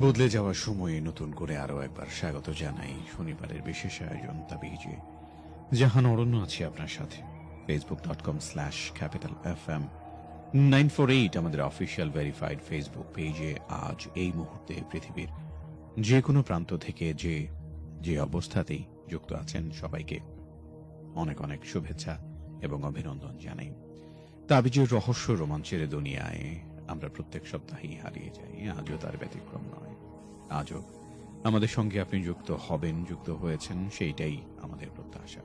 বদলে যাওয়ার সময়ে নতুন করে আরও একবার স্বাগত জানাই শনিবারের বিশেষ আয়োজন তাবিজে। জাহান অরণ্য আছে আপনার সাথে। Facebook dot com slash capital F M nine four eight আমাদের অফিসিয়াল ভেরিফাইড ফেসবুক পেজে আজ এই মুহূর্তে পৃথিবীর যে কোনো প্রান্ত থেকে যে যে অবস্থাতেই যুক্ত আছেন সবাইকে অনেক অনেক শুভেচ্ছা এবং অভিনন্দন জানাই। তাবিজের রহস্য রোমাঞ্চের দুনিয়ায় আমরা প্রত্যেক সপ্তাহেই হারিয়ে যাই, আজও তার ব্যতিক্রম। আজও আমাদের সঙ্গে আপনি যুক্ত হবেন, যুক্ত হয়েছেন, সেইটাই আমাদের প্রত্যাশা।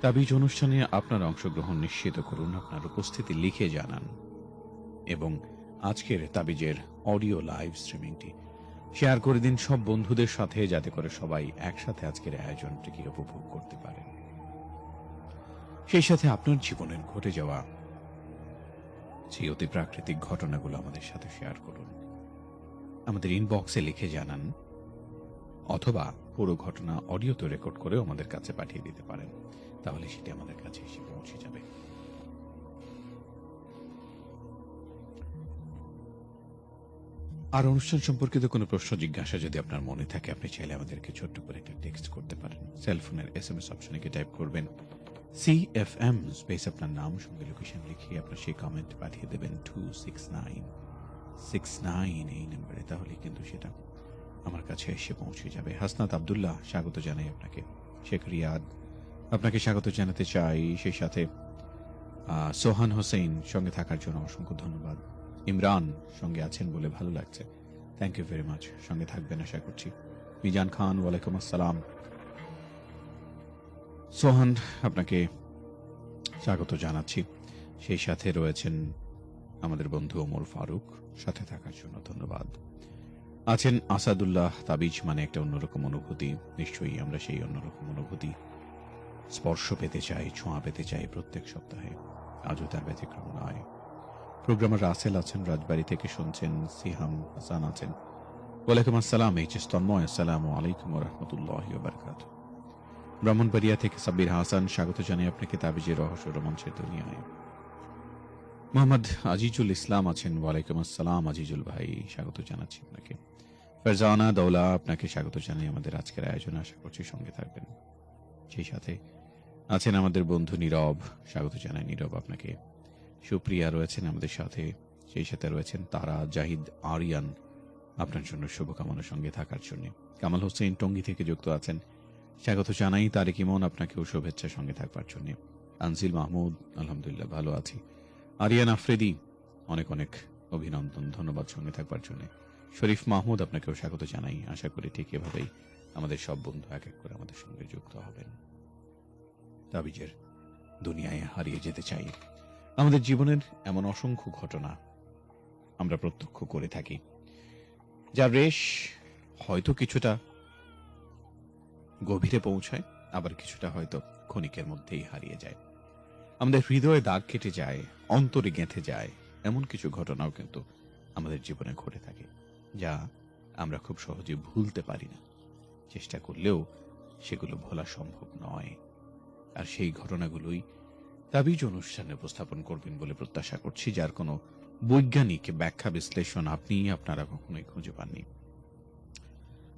তাবিজ অনুষ্ঠানে আপনার অংশগ্রহণ নিশ্চিত করুন, আপনার উপস্থিতি লিখে জানান এবং আজকের তাবিজের অডিও লাইভ স্ট্রিমিংটি শেয়ার করে দিন সব বন্ধুদের সাথে, যাতে করে সবাই একসাথে আজকের আয়োজনটিকে উপভোগ করতে পারেন। সেই সাথে আপনার জীবনের ঘটে যাওয়া সেই অতি প্রাকৃতিক ঘটনাগুলো আমাদের সাথে শেয়ার করুন। আমাদের ইনবক্সে লিখে জানান, অথবা পুরো ঘটনা অডিওতে রেকর্ড করেও আমাদের কাছে পাঠিয়ে দিতে পারেন। তাহলে সেটি আমাদের কাছে এসে পৌঁছে যাবে। আর অনুষ্ঠান সম্পর্কিত কোনো প্রশ্ন, জিজ্ঞাসা যদি আপনার মনে থাকে, আপনি চাইলে আমাদেরকে ছোট্ট করে একটা টেক্সট করতে পারেন। সেলফোনের এস এম এস অপশনে গিয়ে টাইপ করবেন সি এফ এম স্পেস আপনার নাম, সঙ্গে লোকেশন লিখিয়ে আপনার সেই কমেন্ট পাঠিয়ে দেবেন two six nine six nine এই নাম্বারে তাহলে কিন্তু সেটা আমার কাছে এসে পৌঁছে যাবে। হাসনাত আবদুল্লাহ, স্বাগত জানাই আপনাকে। শেখ রিয়াদ, আপনাকে স্বাগত জানাতে চাই। সেই সাথে সোহান হোসেন সঙ্গে থাকার জন্য অসংখ্য ধন্যবাদ। ইমরান সঙ্গে আছেন বলে ভালো লাগছে। থ্যাংক ইউ ভেরি মাচ সঙ্গে থাকবেন আশা করছি। মিজান খান, ওয়ালাইকুম আসসালাম। সোহান, আপনাকে স্বাগত জানাচ্ছি। সেই সাথে রয়েছেন আমাদের বন্ধু ওমর ফারুক সাথে থাকার জন্য ধন্যবাদ। আছেন আসাদুল্লাহ তাবিজ মানে একটা অন্যরকম অনুভূতি। নিশ্চয়ই আমরা সেই অন্যরকম অনুভূতি স্পর্শ পেতে চাই, ছোঁয়া পেতে চাই প্রত্যেক সপ্তাহে। আজও তার ব্যতিক্রম নয়। প্রোগ্রামার রাসেল আছেন, রাজবাড়ি থেকে শুনছেন, সিহাম হাসান আছেন। ওয়ালাইকুম আসসালাম, এইচ এস তন্ময়, আসসালামু আলাইকুম রহমতুল্লাহ বারকাত ব্রাহ্মণবাড়িয়া থেকে সাব্বির হাসান, স্বাগত জানাই আপনাকে তাবিজের রহস্য রোমাঞ্চের দুনিয়ায়। মোহাম্মদ আজিজুল ইসলাম আছেন। ওয়ালাইকুম আসসালাম, আজিজুল ভাই, স্বাগত জানাচ্ছি আপনাকে। ফারজানা দৌলা, আপনাকে স্বাগত জানাই আমাদের আজকের আয়োজনে। আশা করছি সঙ্গে থাকবেন। সেই সাথে আছেন আমাদের বন্ধু নীরব, স্বাগত জানাই নীরব আপনাকে। সুপ্রিয়া রয়েছেন আমাদের সাথে, সেই সাথে রয়েছেন তারা জাহিদ আরিয়ান, আপনার জন্য শুভকামনার সঙ্গে থাকার জন্য। কামাল হোসেন টঙ্গী থেকে যুক্ত আছেন। স্বাগত জানাই, তারেক ইমন, আপনাকেও শুভেচ্ছা সঙ্গে থাকবার জন্য। আনসিল মাহমুদ, আলহামদুলিল্লাহ, ভালো আছি। আরিয়ান আফ্রেদি, অনেক অনেক অভিনন্দন, ধন্যবাদ সঙ্গে থাকবার জন্য। শরীফ মাহমুদ, আপনাকেও স্বাগত জানাই। আশা করি ঠিক এভাবেই আমাদের সব বন্ধু এক এক করে আমাদের সঙ্গে যুক্ত হবেন। তাবিজের দুনিয়ায় হারিয়ে যেতে চাই। আমাদের জীবনের এমন অসংখ্য ঘটনা আমরা প্রত্যক্ষ করে থাকি। যার রেশ হয়তো কিছুটা গভীরে পৌঁছায়, আবার কিছুটা হয়তো ক্ষণিকের মধ্যেই হারিয়ে যায়। আমাদের হৃদয়ে দাগ কেটে যায়, অন্তরে গেঁথে যায়। এমন কিছু ঘটনাও কিন্তু আমাদের জীবনে ঘটে থাকে, যা আমরা খুব সহজে ভুলতে পারি না। চেষ্টা করলেও সেগুলো ভোলা সম্ভব নয়। আর সেই ঘটনাগুলোই তাবিজ অনুষ্ঠানে উপস্থাপন করবেন বলে প্রত্যাশা করছি, যার কোনো বৈজ্ঞানিক ব্যাখ্যা বিশ্লেষণ আপনি, আপনারা কখনোই খুঁজে পাননি।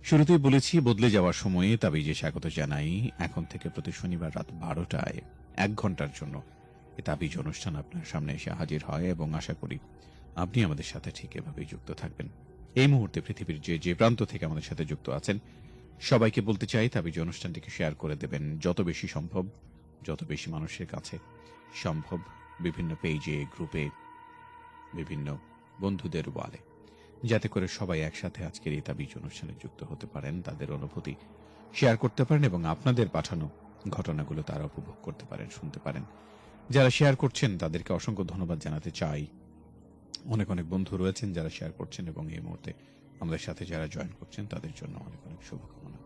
শুরুতেই বলেছি, বদলে যাওয়ার সময়ে তাবিজে স্বাগত জানাই। এখন থেকে প্রতি শনিবার রাত বারোটায় এক ঘণ্টার জন্য। এ তাবিজ অনুষ্ঠান আপনার সামনে এসে হাজির হয় এবং আশা করি আপনি আমাদের সাথে ঠিক এভাবেই যুক্ত থাকবেন। এই মুহূর্তে পৃথিবীর যে যে প্রান্ত থেকে আমাদের সাথে যুক্ত আছেন, সবাইকে বলতে চাই তাবিজ অনুষ্ঠানটিকে শেয়ার করে দেবেন। যত বেশি সম্ভব, যত বেশি মানুষের কাছে সম্ভব, বিভিন্ন পেজে, গ্রুপে, বিভিন্ন বন্ধুদের ওয়ালে, যাতে করে সবাই একসাথে আজকের এই তাবিজ অনুষ্ঠানে যুক্ত হতে পারেন, তাদের অনুভূতি শেয়ার করতে পারেন এবং আপনাদের পাঠানো ঘটনাগুলো তারা উপভোগ করতে পারেন, শুনতে পারেন। যারা শেয়ার করছেন, তাদেরকে অসংখ্য ধন্যবাদ জানাতে চাই। অনেক অনেক বন্ধু রয়েছেন যারা শেয়ার করছেন এবং এই মুহূর্তে আমাদের সাথে যারা জয়েন করছেন, তাদের জন্য অনেক অনেক শুভকামনা।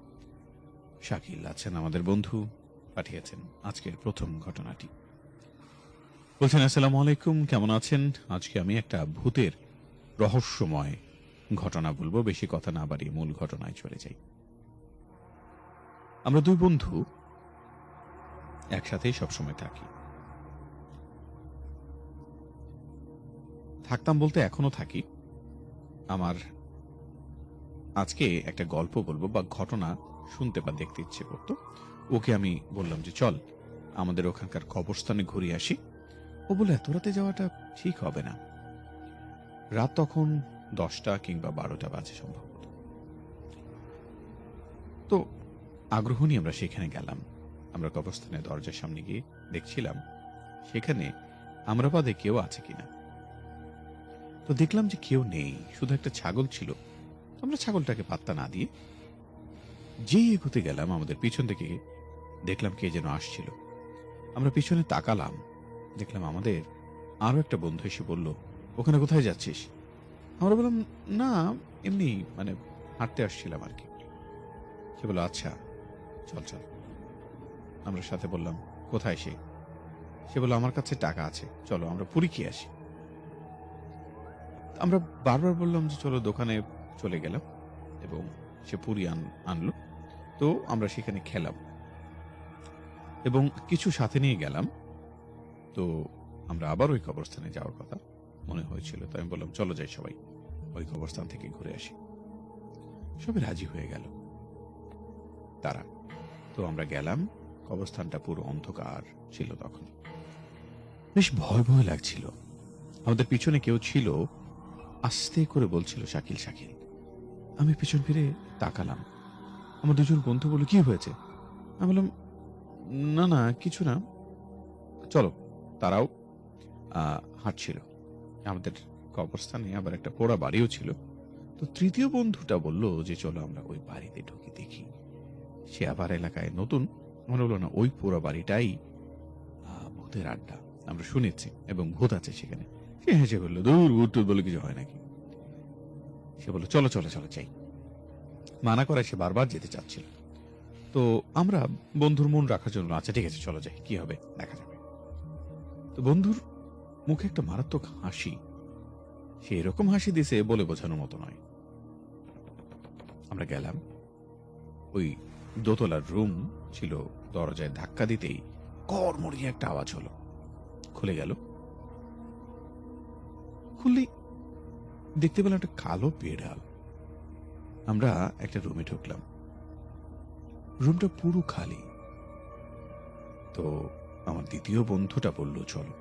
শাকিল আছেন আমাদের বন্ধু, পাঠিয়েছেন আজকের প্রথম ঘটনাটি। বলছেন, আসসালামু আলাইকুম, কেমন আছেন? আজকে আমি একটা ভূতের রহস্যময় ঘটনা বলব, বেশি কথা না বাড়িয়ে মূল ঘটনায় চলে যাই। আমরা দুই বন্ধু একসাথেই সবসময় থাকি। থাকতাম বলতে এখনও থাকি। আমার আজকে একটা গল্প বলব বা ঘটনা শুনতে বা দেখতে ইচ্ছে করতো। ওকে আমি বললাম যে, চল, আমাদের ওখানকার কবরস্থানে ঘুরে আসি। ও বলে এত রাতে যাওয়াটা ঠিক হবে না। রাত তখন দশটা কিংবা বারোটা বাজে সম্ভবত। তো আগ্রহ নিয়ে আমরা সেখানে গেলাম। আমরা কবরস্থানের দরজার সামনে গিয়ে দেখছিলাম, সেখানে আমরা বাদে কেউ আছে কিনা। তো দেখলাম যে কেউ নেই, শুধু একটা ছাগল ছিল। আমরা ছাগলটাকে পাত্তা না দিয়ে যেই এগোতে গেলাম, আমাদের পিছন থেকে দেখলাম কে যেন আসছিল। আমরা পিছনে তাকালাম, দেখলাম আমাদের আরও একটা বন্ধু এসে বলল, ওখানে কোথায় যাচ্ছিস? আমরা বললাম, না, এমনি মানে হাঁটতে আসছিলাম আর কি। সে বলল আচ্ছা চল চল। আমরা সাথে বললাম, কোথায় সে? সে বলল, আমার কাছে টাকা আছে। চলো, আমরা পুরী খেয়ে আসি। আমরা বারবার বললাম যে, চলো দোকানে চলে গেলাম এবং সে পুরী আন, আনলো। তো আমরা সেখানে খেলাম এবং কিছু সাথে নিয়ে গেলাম। তো আমরা আবার ওই কবরস্থানে যাওয়ার কথা মনে হয়েছিল। তো আমি বললাম, চলো যাই সবাই, ওই কবরস্থান থেকে ঘুরে আসি। সবাই রাজি হয়ে গেল, তারা। তো আমরা গেলাম কবরস্থানটা পুরো অন্ধকার ছিল তখন। বেশ ভয় ভয় লাগছিল। আমাদের পিছনে কেউ ছিল, আস্তে করে বলছিল, শাকিল শাকিল। আমি পিছন ফিরে তাকালাম। আমার দুজন বন্ধু বলে কি হয়েছে? আমি বললাম, না না, কিছু না। চলো, তারাও হাঁটছিল। আমাদের কবরস্থানে আবার একটা পোড়া বাড়িও ছিল। তো তৃতীয় বন্ধুটা বলল যে, চলো আমরা ওই বাড়িতে ঢুকে দেখি। সে আবার এলাকায় নতুন মনে হলো না, ওই পোড়া বাড়িটাই ভূতের আড্ডা। আমরা শুনেছি এবং ভূত আছে সেখানে। সে হেসে বলল, দূর, ভূত বলে কিছু হয় নাকি? সে বলল, চলো চলো চলো চাই মানা করায় সে বারবার যেতে চাচ্ছিল। তো আমরা বন্ধুর মন রাখার জন্য আচ্ছা ঠিক আছে, চলো যাই, কি হবে? দেখা যাবে। তো বন্ধুর মুখে একটা মারাত্মক হাসি। সে এরকম হাসি দিছে বলে বোঝানোর মতো নয়। আমরা গেলাম। ওই দোতলার রুম ছিল দরজায় ধাক্কা দিতেই কর্মরিয়ে একটা আওয়াজ হলো। খুলে গেল। খুললি দেখতে পেলাম একটা কালো বেড়াল। আমরা একটা রুমে ঢুকলাম। রুমটা পুরো খালি। তো আমার দ্বিতীয় বন্ধুটা বলল, চলো,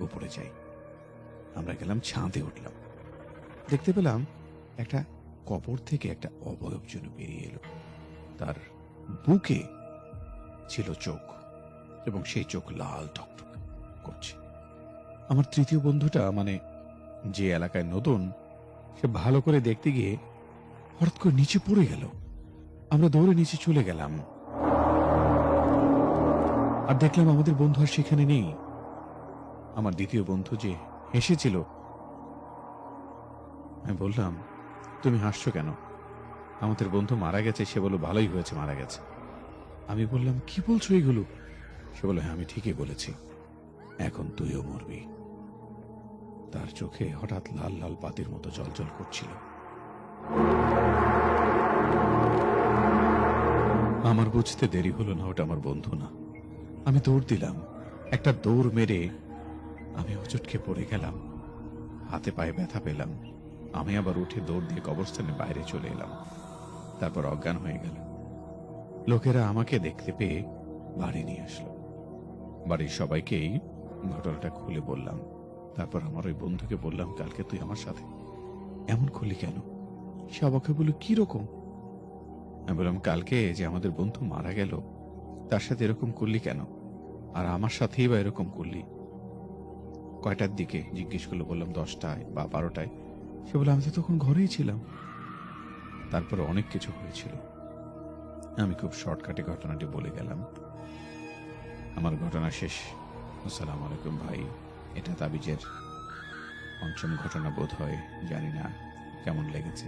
উপরে যাই। আমরা গেলাম, ছাদে উঠলাম। দেখতে পেলাম একটা কবর থেকে একটা অবয়ব যেন বেরিয়ে এলো। তার বুকে ছিল চোখ, এবং সেই চোখ লাল টকটক করছে। আমার তৃতীয় বন্ধুটা মানে যে এলাকায় নতুন, সে ভালো করে দেখতে গিয়ে হঠাৎ করে নিচে পড়ে গেল। আমরা দৌড়ে নিচে চলে গেলাম। আর দেখলাম আমাদের বন্ধু আর সেখানে নেই। আমার দ্বিতীয় বন্ধু যে হেসেছিল, আমি বললাম, তুমি হাসছো কেন? আমাদের বন্ধু মারা গেছে, সে বলো ভালোই হয়েছে, মারা গেছে। আমি বললাম, কি বলছো এগুলো? সে বলল হ্যাঁ আমি ঠিকই বলেছি। এখন তুইও মরবি। তার চোখে হঠাৎ লাল লাল পাতির মতো জলজল করছিল। আমার বুঝতে দেরি হলো না, ওটা আমার বন্ধু না। আমি দৌড় দিলাম। একটা দৌড় মেরে আমি হোঁচটকে পড়ে গেলাম। হাতে পায়ে ব্যথা পেলাম। আমি আবার উঠে দৌড় দিয়ে কবরস্থানে বাইরে চলে এলাম। তারপর অজ্ঞান হয়ে গেল লোকেরা আমাকে দেখতে পেয়ে বাড়ি নিয়ে আসলো। বাড়ির সবাইকেই ঘটনাটা খুলে বললাম। তারপর আমার ওই বন্ধুকে বললাম, কালকে তুই আমার সাথে এমন করলি কেন? সে অবাকে বলল, কি রকম? আমি বললাম, কালকে যে আমাদের বন্ধু মারা গেল, তার সাথে এরকম করলি কেন? আর আমার সাথেই বা এরকম করলি? কয়টার দিকে জিজ্ঞেস করল, বললাম, দশটায় বা বারোটায়। সে বলে আমি তো তখন ঘরেই ছিলাম। তারপর অনেক কিছু হয়েছিল। আমি খুব শর্টকাটে ঘটনাটি বলে গেলাম। আমার ঘটনা শেষ। আসসালামু আলাইকুম ভাই। এটা তাবিজের পঞ্চম ঘটনা বোধ হয়, জানি না কেমন লেগেছে।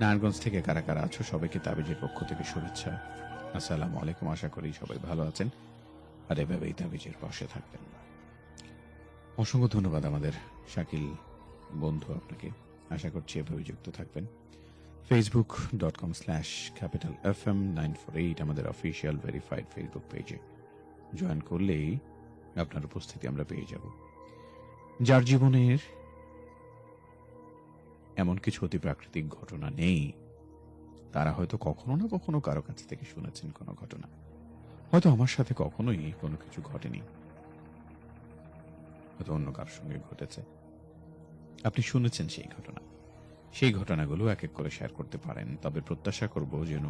নারায়ণগঞ্জ থেকে কারা কারা আছো, সবাইকে তাবিজের পক্ষ থেকে শুভেচ্ছা। আসসালামু আলাইকুম, আশা করি সবাই ভালো আছেন। আর এভাবেই তাবিজের পাশে থাকবেন। অসংখ্য ধন্যবাদ আমাদের শাকিল বন্ধু আপনাকে। আশা করছি এভাবে যুক্ত থাকবেন। Facebook dot com slash capital F M nine four eight আমাদের অফিসিয়াল ভেরিফাইড ফেসবুক পেজে জয়েন করলেই আপনার উপস্থিতি আমরা পেয়ে যাব। যার জীবনের এমন কিছু অতি প্রাকৃতিক ঘটনা নেই, তারা হয়তো কখনো না কখনো কারও কাছ থেকে শুনেছেন কোনো ঘটনা। হয়তো আমার সাথে কখনোই কোনো কিছু ঘটেনি। হয়তো অন্য কারোর সঙ্গে ঘটেছে। আপনি শুনেছেন সেই ঘটনা। সেই ঘটনাগুলো এক এক করে শেয়ার করতে পারেন। তবে প্রত্যাশা করব যেন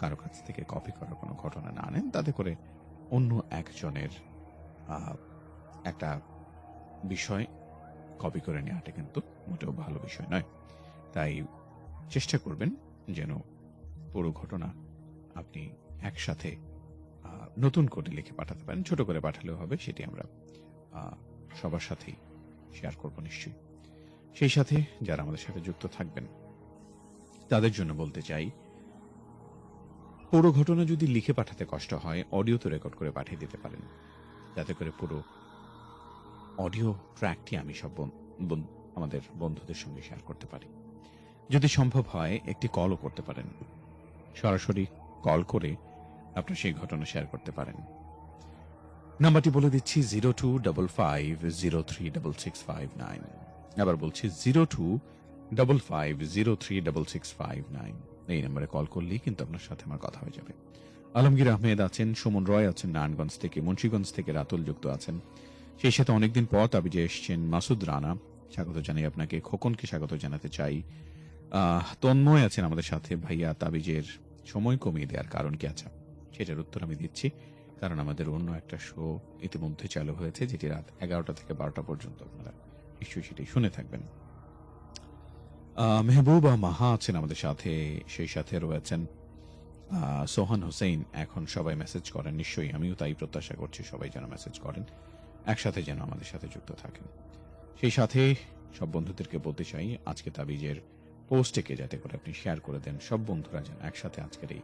কারও কাছ থেকে কপি করার কোনো ঘটনা না আনেন। তাতে করে অন্য একজনের একটা বিষয় কপি করে নেওয়াটা কিন্তু মোটেও ভালো বিষয় নয়। তাই চেষ্টা করবেন যেন পুরো ঘটনা আপনি একসাথে নতুন করে লিখে পাঠাতে পারেন। ছোট করে পাঠালেও হবে, সেটি আমরা সবার সাথেই শেয়ার করব নিশ্চয়ই। সেই সাথে যারা আমাদের সাথে যুক্ত থাকবেন, তাদের জন্য বলতে চাই, পুরো ঘটনা যদি লিখে পাঠাতে কষ্ট হয় অডিও তো রেকর্ড করে পাঠিয়ে দিতে পারেন। যাতে করে পুরো অডিও ট্র্যাকটি আমি সব আমাদের বন্ধুদের সঙ্গে শেয়ার করতে পারি। যদি সম্ভব হয়, একটি কলও করতে পারেন। সরাসরি কল করে আপনার সেই ঘটনা শেয়ার করতে পারেন। নাম্বারটি বলে দিচ্ছি zero two double five zero three double six five nine আবার বলছি zero two double five zero three double six five nine. এই নম্বরে কল করলেই কিন্তু আপনার সাথে আমার কথা হয়ে যাবে। আলমগীর আহমেদ আছেন, সুমন রয় আছেন, নারায়ণগঞ্জ থেকে, মুন্সীগঞ্জ থেকে রাতুল যুক্ত আছেন। সেই সাথে অনেকদিন পর তাবিজে এসছেন মাসুদ রানা। স্বাগত জানাই আপনাকে, খোকনকে স্বাগত জানাতে চাই। তন্ময় আছেন আমাদের সাথে। ভাইয়া, তাবিজের সময় কমিয়ে দেওয়ার কারণ কি আছে? সেটার উত্তর আমি দিচ্ছি। কারণ আমাদের অন্য একটা শো ইতিমধ্যে চালু হয়েছে, যেটি রাত এগারোটা থেকে বারোটা পর্যন্ত আপনারা নিশ্চয়ই সেটি শুনে থাকবেন। মেহবুবা মাহা আছেন আমাদের সাথে, সেই সাথে রয়েছেন। সোহান হোসেন এখন সবাই মেসেজ করেন, নিশ্চয়ই আমিও তাই প্রত্যাশা করছি সবাই যেন মেসেজ করেন, একসাথে যেন আমাদের সাথে যুক্ত থাকেন। সেই সাথে সব বন্ধুদেরকে বলতে চাই, আজকে তাবিজের পোস্টটিকে যাতে করে আপনি শেয়ার করে দেন, সব বন্ধুরা যেন একসাথে আজকের এই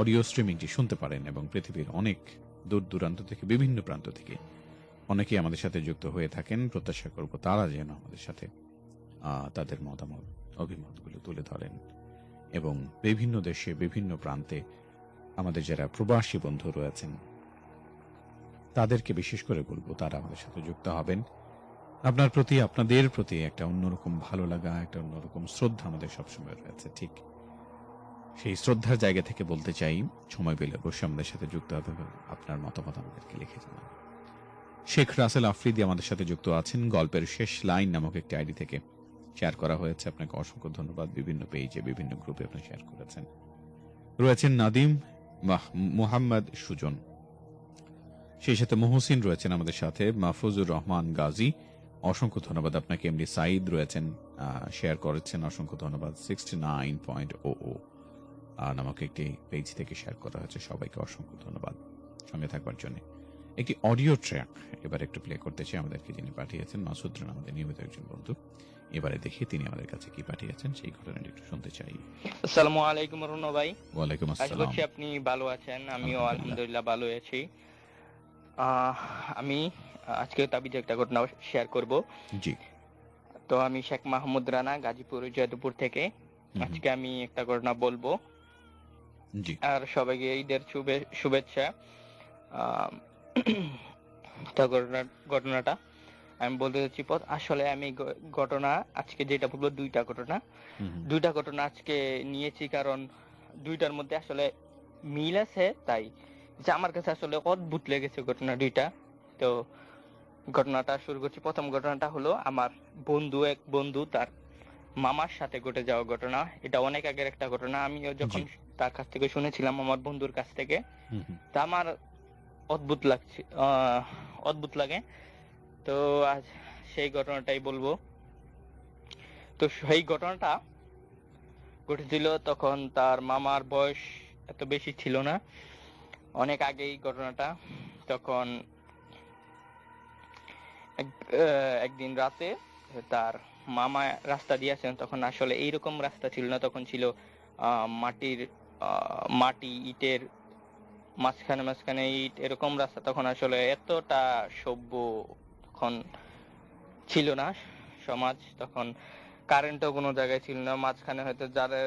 অডিও স্ট্রিমিংটি শুনতে পারেন এবং পৃথিবীর অনেক দূর দূরান্ত থেকে, বিভিন্ন প্রান্ত থেকে অনেকেই আমাদের সাথে যুক্ত হয়ে থাকেন, প্রত্যাশা করব তারা যেন আমাদের সাথে তাদের মতামত, অভিমতগুলো তুলে ধরেন এবং বিভিন্ন দেশে, বিভিন্ন প্রান্তে আমাদের যারা প্রবাসী বন্ধু রয়েছেন, তাদেরকে বিশেষ করে বলব তারা আমাদের সাথে যুক্ত হবেন। আপনার প্রতি, আপনাদের প্রতি একটা অন্যরকম ভালো লাগা, একটা অন্যরকম শ্রদ্ধা আমাদের সবসময় রয়েছে, ঠিক। সেই শ্রদ্ধার জায়গা থেকে বলতে চাই, সময় পেলে অবশ্যই আমাদের সাথে যুক্ত হবে আপনার মতামত আমাদেরকে লিখে জানান শেখ রাসেল আফ্রিদি আমাদের সাথে যুক্ত আছেন। গল্পের শেষ লাইন নামক একটি আইডি থেকে শেয়ার করা হয়েছে। আপনাকে অসংখ্য ধন্যবাদ। বিভিন্ন পেজে বিভিন্ন গ্রুপে আপনি শেয়ার করেছেন। রয়েছেন নাদিম মাহ- মুহাম্মদ সুজন। সেই সাথে মহসিন রয়েছেন আমাদের সাথে, মাহফুজুর রহমান গাজী। অসংখ্য ধন্যবাদ আপনাকে। এমডি সাইদ রয়েছেন শেয়ার করেছেন। অসংখ্য ধন্যবাদ। Sixty nine point O O নামক একটি পেজ থেকে শেয়ার করা হয়েছে। সবাইকে অসংখ্য ধন্যবাদ। সঙ্গে থাকবার জন্য। একটি অডিও ট্র্যাক এবার একটু প্লে করতে চাই। আমাদেরকে যিনি পাঠিয়েছেন মাসুদ রানা আমাদের নিয়মিত একজন বন্ধু। এবারে দেখি তিনি আমাদের কাছে কি পাঠিয়েছেন সেই ঘটনাটি একটু শুনতে চাই। আসসালামু আলাইকুম রুনো ভাই। ওয়ালাইকুম আশা আসসালাম। করছি আপনি ভালো আছেন আমিও আলহামদুলিল্লাহ। আলহামদুলিল্লাহ ভালো আছি। আহ, আমি আজকে তাবিজ একটা ঘটনা শেয়ার করব। জি। তো আমি শেখ মাহমুদ রানা গাজীপুর জয়দেবপুর থেকে। হুম। আজকে আমি একটা ঘটনা বলব। জি। আর সবাইকে ঈদের শুভে- শুভেচ্ছা। আহ, তো ঘটনা ঘটনাটা আমি বলতে চাচ্ছি পথ আসলে আমি ঘটনা আজকে যেটা বলব দুইটা ঘটনা। দুইটা ঘটনা আজকে নিয়েছি কারণ দুইটার মধ্যে আসলে মিল আছে তাই। যে আমার কাছে আসলে অদ্ভুত লেগেছে ঘটনা দুইটা। তো ঘটনাটা শুরু করছি। প্রথম ঘটনাটা হলো আমার বন্ধু এক বন্ধু তার মামার সাথে ঘটে যাওয়া ঘটনা। এটা অনেক আগের একটা ঘটনা। আমিও যখন তার কাছ থেকে শুনেছিলাম আমার বন্ধুর কাছ থেকে। তা আমার অদ্ভুত লাগছে অদ্ভুত লাগে। তো আজ সেই ঘটনাটাই বলব। তো সেই ঘটনাটা ঘটেছিল তখন তার মামার বয়স এত বেশি ছিল না। অনেক আগেই ঘটনাটা। তখন এক- একদিন রাতে তার মামা রাস্তা দিয়েছেন তখন আসলে এইরকম রাস্তা ছিল না। তখন ছিল মাটির মাটি, ইটের মাঝখানে মাঝখানে ইট এরকম রাস্তা তখন আসলে এতটা সভ্য তখন ছিল না সমাজ, তখন কারেন্টও কোনো জায়গায় ছিল না। মাঝখানে হয়তো যাদের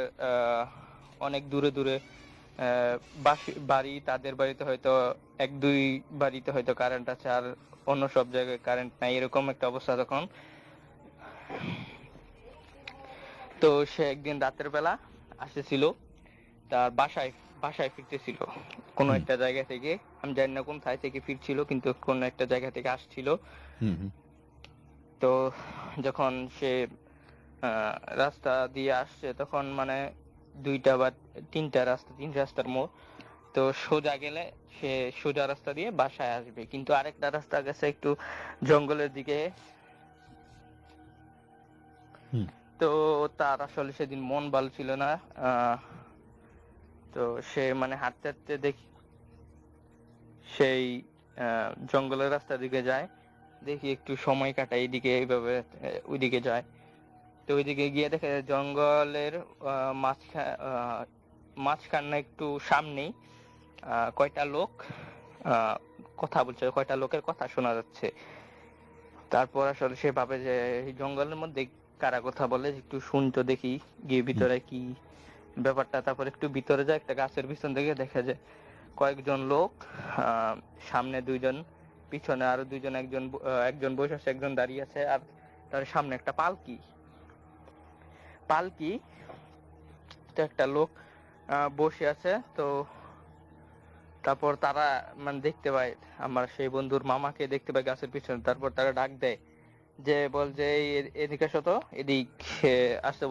অনেক দূরে দূরে বাড়ি, তাদের বাড়িতে হয়তো এক, দুই বাড়িতে হয়তো কারেন্ট আছে আর অন্য সব জায়গায় কারেন্ট নাই, এরকম একটা অবস্থা তখন। তো সে একদিন রাতের বেলা আসেছিল তার বাসায়। বাসায় ফিরতেছিল। কোনো একটা জায়গা থেকে আমি জানি না কোন থাই থেকে ফিরছিল কিন্তু কোন একটা জায়গা থেকে আসছিল। তো যখন সে রাস্তা দিয়ে আসছে তখন মানে দুইটা বা তিনটা রাস্তা তিন রাস্তার মোড়। তো সোজা গেলে সে সোজা রাস্তা দিয়ে বাসায় আসবে। কিন্তু আরেকটা রাস্তা গেছে একটু জঙ্গলের দিকে। তো তার আসলে সেদিন মন ভালো ছিল না। আহ, তো সে মানে হাঁটতে হাঁটতে দেখি সেই জঙ্গলের রাস্তার দিকে যায়। দেখি একটু সময় কাটায় এইদিকে এইভাবে ওইদিকে যায়। তো ওইদিকে গিয়ে দেখে জঙ্গলের আহ, মাঝখা- আহ, মাঝখানে একটু সামনেই কয়টা লোক কথা বলছে। কয়টা লোকের কথা শোনা যাচ্ছে। তারপর আসলে সে ভাবে যে জঙ্গলের মধ্যে কারা কথা বলে একটু শুনতো দেখি গিয়ে ভিতরে কি ব্যাপারটা, তারপর একটু ভিতরে যায়, একটা গাছের পিছন থেকে দেখা যায় কয়েকজন লোক সামনে দুইজন, পিছনে আরও দুইজন, একজন একজন বসে আছে, একজন দাঁড়িয়ে আছে, আর তার সামনে একটা পালকি। পালকি, তো একটা লোক বসে আছে, তো তারপর তারা মানে দেখতে পায়, আমার সেই বন্ধুর মামাকে দেখতে পায় গাছের পিছনে, তারপর তারা ডাক দেয়, যে বল যে এদিকে আসো তো, এদিক আসতে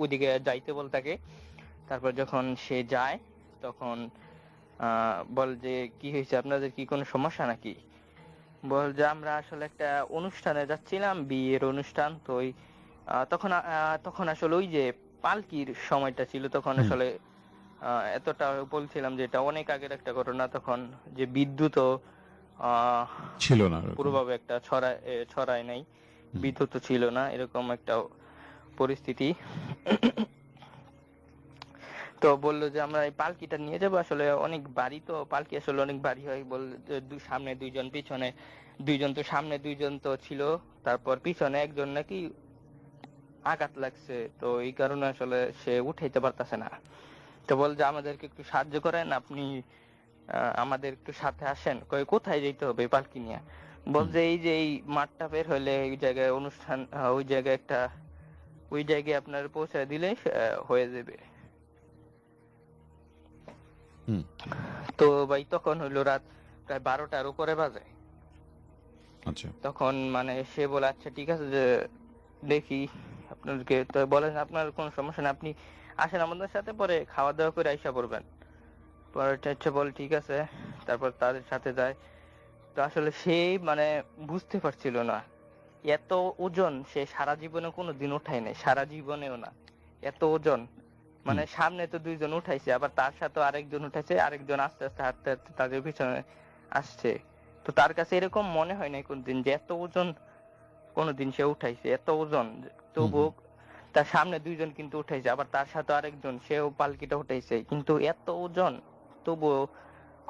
ওইদিকে যাইতে বল তাকে। তারপর যখন সে যায় তখন আহ, বল যে কি হয়েছে? আপনাদের কি কোনো সমস্যা নাকি? বল যে আমরা আসলে একটা অনুষ্ঠানে যাচ্ছিলাম বিয়ের অনুষ্ঠান। তো ওই তখন তখন আসলে ওই যে পালকির সময়টা ছিল তখন আসলে আহ, এতটা বলছিলাম যে এটা অনেক আগের একটা ঘটনা। তখন যে বিদ্যুৎও আহ, ছিল না পুরোভাবে একটা ছড়ায় ছড়ায় নাই। বিদ্যুৎ ছিল না এরকম একটা পরিস্থিতি। তো বলল যে, আমরা এই পালকিটা নিয়ে যাব। আসলে অনেক বাড়ি তো, পালকি আসলে অনেক বাড়ি হয়। বল সামনে দুইজন, পিছনে দুইজন। তো সামনে দুইজন তো ছিল, তারপর পিছনে একজন নাকি আঘাত লাগছে। তো এই কারণে আসলে সে উঠাইতে পারতেছে না। তো বল যে, আমাদেরকে একটু সাহায্য করেন, আপনি আমাদের একটু সাথে আসেন। কই কোথায় যেতে হবে পালকি নিয়ে? বল যে, এই যে, এই মাঠটা বের হলে এই জায়গায় অনুষ্ঠান ওই জায়গায় একটা, ওই জায়গায় আপনার পৌঁছায় দিলে হয়ে যাবে। তো ভাই তখন হইল রাত প্রায় বারোটার উপরে বাজে। আচ্ছা। তখন মানে সে বলে আচ্ছা ঠিক আছে যে দেখি আপনাদেরকে। তো বলেন আপনার কোনো সমস্যা নেই আপনি আসেন আমাদের সাথে পরে খাওয়া দাওয়া করে আইসা পড়বেন। পরে আচ্ছা বল ঠিক আছে। তারপর তাদের সাথে যায়। তো আসলে সেই মানে বুঝতে পারছিল না এত ওজন সে সারা জীবনে কোনো দিন উঠায় নাই সারা জীবনেও না এত ওজন। মানে সামনে তো দুইজন উঠাইছে আবার তার সাথে আরেকজন উঠাইছে আরেকজন আস্তে আস্তে হাঁটতে হাঁটতে তাদের পিছনে আসছে। তো তার কাছে এরকম মনে হয় নাই কোনদিন যে এত ওজন কোনদিন সে উঠাইছে এত ওজন। তবুও তার সামনে দুইজন কিন্তু উঠাইছে আবার তার সাথে আরেকজন সেও পালকিটা উঠাইছে। কিন্তু এত ওজন তবুও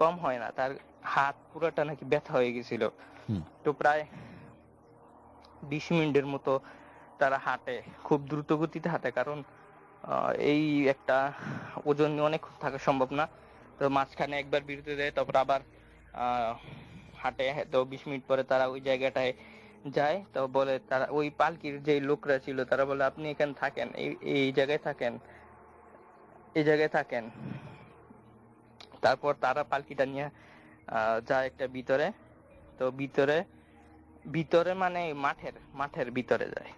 কম হয় না তার হাত পুরোটা নাকি ব্যথা হয়ে গেছিল। তো প্রায় বিশ মিনিটের মতো তারা হাঁটে খুব দ্রুত গতিতে হাঁটে কারণ এই একটা ওজন নিয়ে অনেক থাকা সম্ভব না। তো মাঝখানে একবার বিরতি দেয় তারপর আবার হাঁটে তো বিশ মিনিট পরে তারা ওই জায়গাটায় যায়। তো বলে তারা ওই পালকির যে লোকরা ছিল তারা বলে আপনি এখানে থাকেন এই এই জায়গায় থাকেন এই জায়গায় থাকেন। তারপর তারা পালকিটা নিয়ে আহ, যায় একটা ভিতরে। তো ভিতরে ভিতরে মানে মাঠের মাঠের ভিতরে যায়।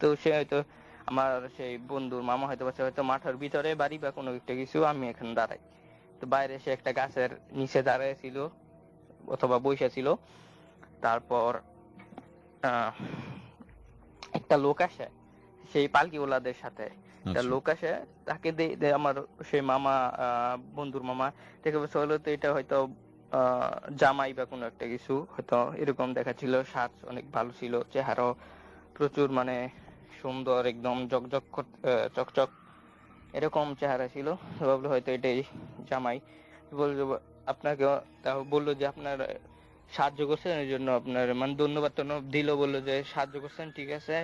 তো সে হয়তো আমার সেই বন্ধুর মামা হয়তো বলছে হয়তো মাঠের ভিতরে বাড়ি বা কোনো একটা কিছু আমি এখানে দাঁড়াই। তো বাইরে সে একটা গাছের নিচে দাঁড়ায় ছিল অথবা বসে ছিল। তারপর একটা লোক আসে সেই পালকিওয়ালাদের সাথে। একটা আচ্ছা। লোক আসে তাকে আমার সেই মামা আহ, বন্ধুর মামা দেখে বলছে হলো তো এটা হয়তো আহ, জামাই বা কোনো একটা কিছু হয়তো এরকম দেখাচ্ছিল সাজ অনেক ভালো ছিল চেহারাও প্রচুর মানে সুন্দর একদম জকজক চকচক এরকম চেহারা ছিল। ভাবলো হয়তো এটাই জামাই। বলল আপনাকে বলল যে আপনার সাহায্য করছেন এই জন্য আপনার মানে ধন্যবাদ টন্যবাদ দিল বলল যে সাহায্য করছেন ঠিক আছে।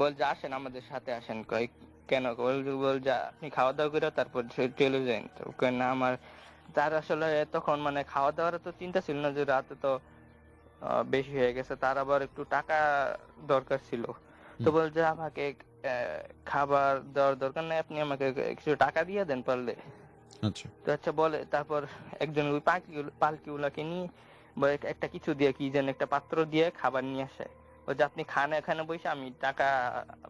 বল যে আসেন আমাদের সাথে আসেন কয় কেন? বল বল যে আপনি খাওয়া দাওয়া করে তারপর চলে যান। না আমার তার আসলে তখন মানে খাওয়া দাওয়ার তো চিন্তা ছিল না যে রাতে তো বেশি হয়ে গেছে। তার আবার একটু টাকা দরকার ছিল। তো। বলছে আমাকে খাবার দেওয়ার দরকার নেই। আপনি আমাকে কিছু টাকা দিয়ে দেন পারলে। আচ্ছা। তো আচ্ছা বলে তারপর একজন ওই পালকি পালকিগুলাকে নিয়ে একটা কিছু দিয়ে কি যেন একটা পাত্র দিয়ে খাবার নিয়ে আসে। ও যে আপনি খান এখানে বসে আমি টাকা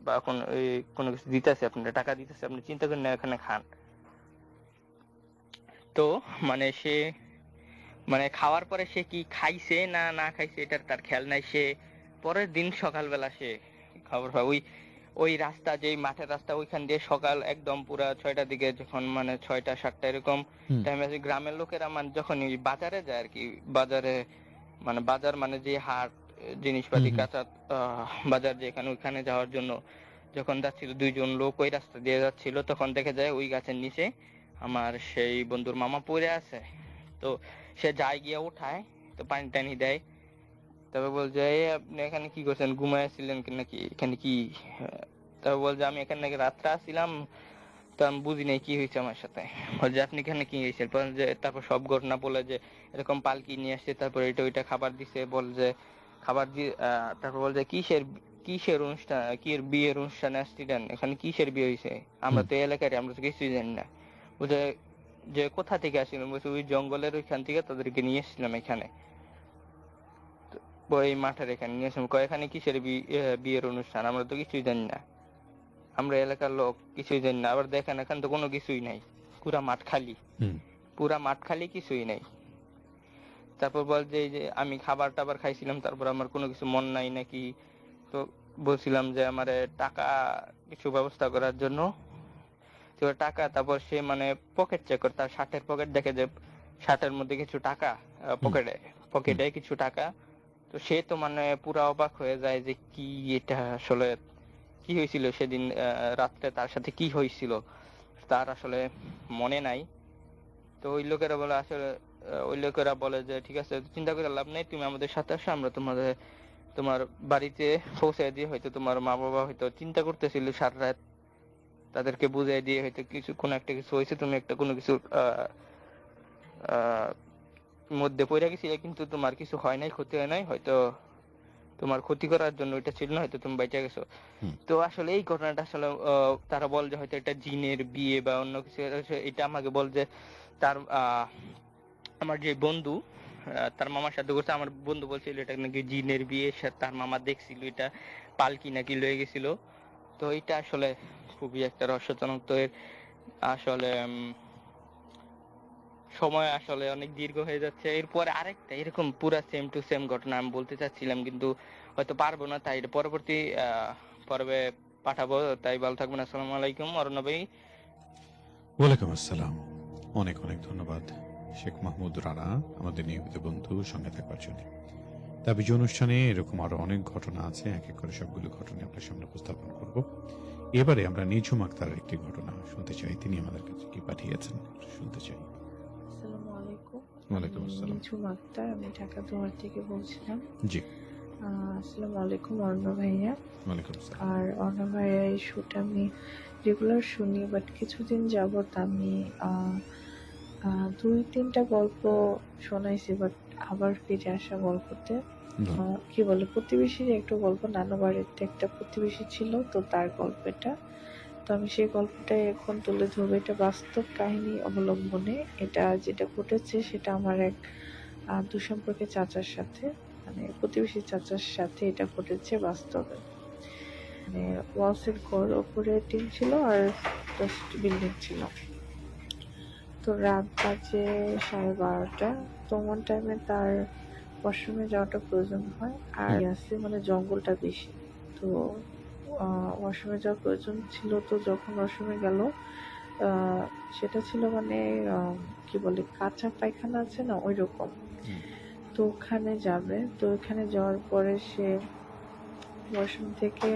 বা কোন ওই কোনো কিছু দিতেছি আপনার টাকা দিতেছি। আপনি চিন্তা করেন না এখানে খান। তো মানে সে মানে খাওয়ার পরে সে কি খাইছে না না খাইছে এটার তার খেয়াল নাই সে পরের দিন সকালবেলা সে খাবার খায় ওই ওই রাস্তা যেই মাঠের রাস্তা ওইখান দিয়ে সকাল একদম পুরা ছয়টার দিকে যখন মানে ছয়টা সাতটা এরকম। টাইমে আছে গ্রামের লোকেরা মানে যখন এই বাজারে যায় আর কি বাজারে মানে বাজার মানে যে হাট জিনিসপাতি। কাঁচা বাজার যেখানে ওইখানে যাওয়ার জন্য যখন যাচ্ছিল দুইজন লোক ওই রাস্তা দিয়ে যাচ্ছিল তখন দেখে যায় ওই গাছের নিচে আমার সেই বন্ধুর মামা পড়ে আছে তো সে যায় গিয়ে উঠায়, তো পানি টানি দেয়। তবে বলছে, এই আপনি এখানে কি করছেন? ঘুমাইছিলেন নাকি? এখানে কি? তবে বলছে, আমি এখানে নাকি রাত্রে আসছিলাম, তো আমি বুঝি নাই কি হয়েছে আমার সাথে। বলছে, আপনি এখানে কি হয়েছে বলেন যে তারপর সব ঘটনা বলে যে এরকম পালকি নিয়ে আসছে, তারপর এটা ওইটা খাবার দিছে। বল যে খাবার দিয়ে তারপর বলছে, কিসের কিসের অনুষ্ঠান, কি বিয়ের অনুষ্ঠানে আসছিলেন? এখানে কিসের বিয়ে হয়েছে? আমরা তো এলাকার আমরা তো কিছুই জানি না। বলছে যে কোথা থেকে আসছিলাম বলছে ওই জঙ্গলের ওইখান থেকে তাদেরকে নিয়ে এসেছিলাম এখানে। ওই মাঠের এখানে নিয়ে এসেছিলাম। কয় এখানে কিসের বিয়ের অনুষ্ঠান? আমরা তো কিছুই জানি না। আমরা এলাকার লোক কিছুই জানি না। আবার দেখেন এখানে তো কোনো কিছুই নাই। পুরা মাঠ খালি। পুরা মাঠ খালি কিছুই নাই। তারপর বল যে যে আমি খাবার টাবার খাইছিলাম তারপর আমার কোনো কিছু মন নাই নাকি? তো বলছিলাম যে আমার টাকা কিছু ব্যবস্থা করার জন্য টাকা তারপর সে মানে পকেট চেক করে তার শার্টের পকেট দেখে যে শার্টের মধ্যে কিছু টাকা পকেটে পকেটে কিছু টাকা। তো সে তো মানে পুরা অবাক হয়ে যায় যে কি এটা আসলে কি হয়েছিল সেদিন রাত্রে তার সাথে কি হয়েছিল তার আসলে মনে নাই। তো ওই লোকেরা বলে আসলে ওই লোকেরা বলে যে ঠিক আছে চিন্তা করে লাভ নেই তুমি আমাদের সাথে আসো আমরা তোমাদের তোমার বাড়িতে পৌঁছে দিয়ে হয়তো তোমার মা বাবা হয়তো চিন্তা করতেছিল সারা রাত তাদেরকে বুঝিয়ে দিয়ে হয়তো কিছু কোনো একটা কিছু হয়েছে তুমি একটা কোনো কিছু মধ্যে পড়ে গেছিলে কিন্তু তোমার কিছু হয় নাই ক্ষতি হয় নাই হয়তো তোমার ক্ষতি করার জন্য এটা ছিল না হয়তো তুমি বেঁচে গেছো। তো আসলে এই ঘটনাটা আসলে তারা বল যে হয়তো এটা জিনের বিয়ে বা অন্য কিছু এটা আমাকে বল যে তার আহ, আমার যে বন্ধু আহ, তার মামার সাথে করছে আমার বন্ধু বলছিল এটা নাকি জিনের বিয়ে তার মামা দেখছিল এটা পালকি নাকি লয়ে গেছিল। তো এটা আসলে খুবই একটা রহস্যজনক তো এর আসলে সময় আসলে অনেক দীর্ঘ হয়ে যাচ্ছে। এরপরে আরেকটা, এরকম পুরা সেম টু সেম ঘটনা আমি বলতে চাচ্ছিলাম, কিন্তু হয়তো পারব না, তাই পরবর্তী পর্বে পাঠাবো। তাই ভালো থাকবেন, আসসালামু আলাইকুম অরণ্য ভাই। ওয়ালাইকুম আসসালাম। অনেক অনেক ধন্যবাদ, শেখ মাহমুদ রানা, আমাদের নিয়মিত বন্ধু, সঙ্গে থাকবার জন্য। তাবিজ অনুষ্ঠানে এরকম আরও অনেক ঘটনা আছে, এক এক করে সবগুলো ঘটনা আপনার সামনে উপস্থাপন করব। এবারে আমরা নিঝুম আক্তারের একটি ঘটনা শুনতে চাই। তিনি আমাদের কাছে কি পাঠিয়েছেন শুনতে চাই। আসসালামু আলাইকুম। ওয়ালাইকুম আসসালাম। নিঝুম আক্তার আমি ঢাকা দুয়ার থেকে বলছিলাম। জি। আসসালামু আলাইকুম অর্ণ ভাইয়া। ওয়ালাইকুম আর অর্ণ ভাইয়া এই শুটা আমি রেগুলার শুনি বাট কিছুদিন যাবত আমি দুই তিনটা গল্প শোনাইছি বাট আবার ফিরে আসা গল্পতে। কি বলে, প্রতিবেশীর একটা গল্প নানু বাড়িতে একটা প্রতিবেশী ছিল, তো তার গল্প এটা তো আমি সেই গল্পটাই এখন তুলে ধরবো। এটা বাস্তব কাহিনী অবলম্বনে। এটা যেটা ঘটেছে, সেটা আমার এক দুঃসম্পর্কে চাচার সাথে মানে প্রতিবেশী চাচার সাথে এটা ঘটেছে বাস্তবে। মানে ওয়ালসের ঘর ওপরে টিন ছিল আর জাস্ট বিল্ডিং ছিল। তো রাত বাজে সাড়ে বারোটা। তোমার টাইমে তার ওয়াশরুমে যাওয়াটা প্রয়োজন হয় আর আছে মানে জঙ্গলটা বেশি। তো ওয়াশরুমে যাওয়ার প্রয়োজন ছিল তো যখন ওয়াশরুমে গেল সেটা ছিল মানে কি বলে কাঁচা পায়খানা আছে না ওই রকম তো ওখানে যাবে। তো ওখানে যাওয়ার পরে সে ওয়াশরুম থেকে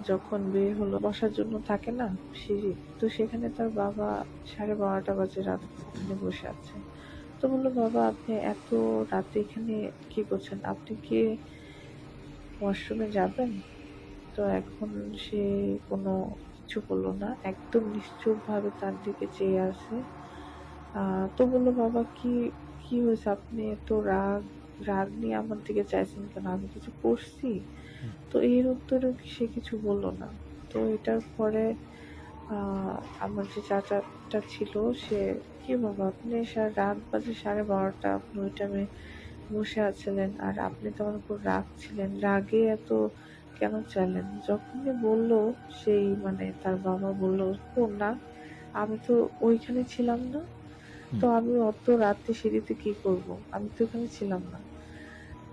যখন বের হলো বসার জন্য থাকে না সিঁড়ি। তো সেখানে তার বাবা সাড়ে বারোটা বাজে রাত বসে আছে। তো বলল, বাবা, আপনি এত রাতে এখানে কি করছেন? আপনি কি ওয়াশরুমে যাবেন? তো এখন সে কোনো কিছু বলল না। একদম নিশ্চুপ ভাবে তার দিকে চেয়ে আছে। তো বলল, বাবা, কি কি হয়েছে? আপনি এত রাগ রাগ নিয়ে আমার দিকে চাইছেন কেন? আমি কিছু করছি? তো এর উত্তরেও সে কিছু বলল না। তো এটার পরে আমার যে চাচাটা ছিল, সে কি বাবা? আপনি রাত বাজে সাড়ে বারোটা আপনি ওই টাইমে বসে আছিলেন। আর আপনি তো আমার উপর রাগ ছিলেন। রাগে এত কেন চাইলেন? যখনই বলল সেই মানে তার বাবা বলল ও না আমি তো ওইখানে ছিলাম না। তো আমি অত রাতে সিঁড়িতে কি করব? আমি তো ওখানে ছিলাম না।